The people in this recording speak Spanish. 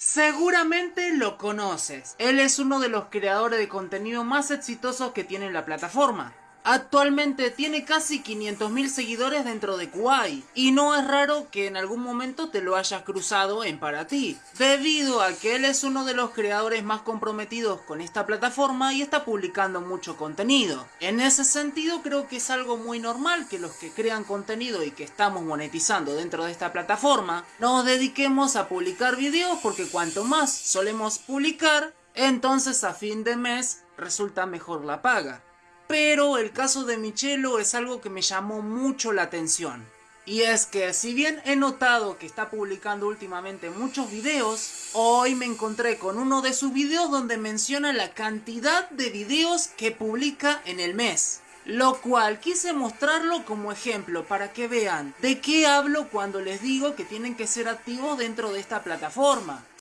Seguramente lo conoces. Él es uno de los creadores de contenido más exitosos que tiene la plataforma. Actualmente tiene casi 500.000 seguidores dentro de Kuwait y no es raro que en algún momento te lo hayas cruzado en para ti, debido a que él es uno de los creadores más comprometidos con esta plataforma y está publicando mucho contenido. En ese sentido creo que es algo muy normal que los que crean contenido y que estamos monetizando dentro de esta plataforma nos dediquemos a publicar videos porque cuanto más solemos publicar, entonces a fin de mes resulta mejor la paga. Pero el caso de Michelo es algo que me llamó mucho la atención. Y es que si bien he notado que está publicando últimamente muchos videos, hoy me encontré con uno de sus videos donde menciona la cantidad de videos que publica en el mes. Lo cual quise mostrarlo como ejemplo para que vean de qué hablo cuando les digo que tienen que ser activos dentro de esta plataforma.